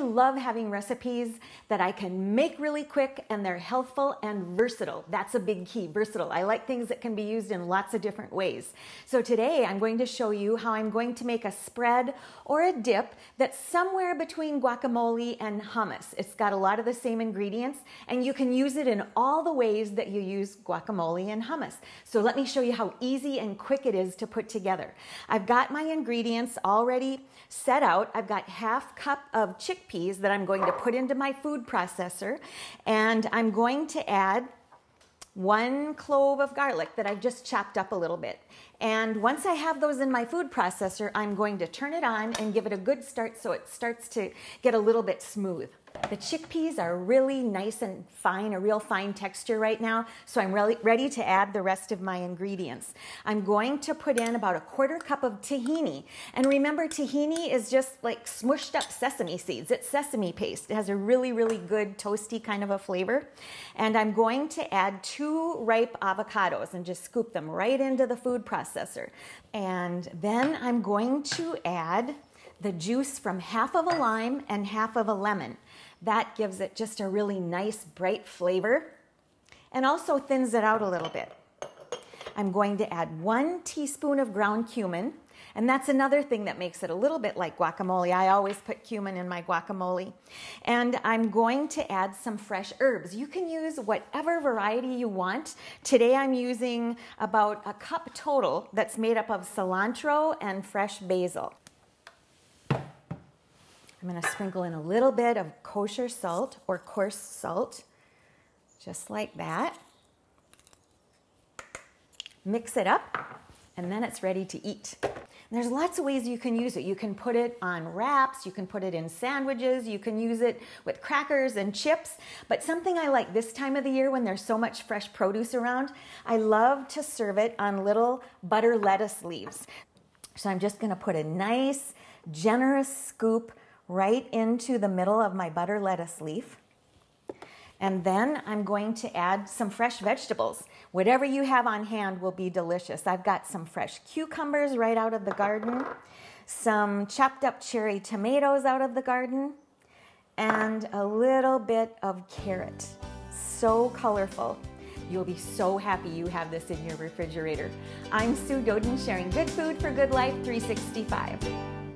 Love having recipes that I can make really quick and they're healthful and versatile. That's a big key, versatile. I like things that can be used in lots of different ways. So today I'm going to show you how I'm going to make a spread or a dip that's somewhere between guacamole and hummus. It's got a lot of the same ingredients and you can use it in all the ways that you use guacamole and hummus. So let me show you how easy and quick it is to put together. I've got my ingredients already set out. I've got half cup of chickpeas that I'm going to put into my food processor and I'm going to add one clove of garlic that I've just chopped up a little bit. And once I have those in my food processor, I'm going to turn it on and give it a good start so it starts to get a little bit smooth. The chickpeas are really nice and fine, a real fine texture right now, so I'm really ready to add the rest of my ingredients. I'm going to put in about a quarter cup of tahini. And remember, tahini is just like smushed up sesame seeds. It's sesame paste. It has a really, really good toasty kind of a flavor. And I'm going to add two ripe avocados and just scoop them right into the food processor. And then I'm going to add the juice from half of a lime and half of a lemon. That gives it just a really nice bright flavor and also thins it out a little bit. I'm going to add one teaspoon of ground cumin, and that's another thing that makes it a little bit like guacamole. I always put cumin in my guacamole. And I'm going to add some fresh herbs. You can use whatever variety you want. Today I'm using about a cup total that's made up of cilantro and fresh basil. I'm going to sprinkle in a little bit of kosher salt or coarse salt, just like that. Mix it up, and then it's ready to eat. And there's lots of ways you can use it. You can put it on wraps, you can put it in sandwiches, you can use it with crackers and chips. But something I like this time of the year when there's so much fresh produce around, I love to serve it on little butter lettuce leaves. So I'm just going to put a nice, generous scoop right into the middle of my butter lettuce leaf. And then I'm going to add some fresh vegetables. Whatever you have on hand will be delicious. I've got some fresh cucumbers right out of the garden, some chopped up cherry tomatoes out of the garden, and a little bit of carrot. So colorful. You'll be so happy you have this in your refrigerator. I'm Sue Doden sharing good food for good life 365.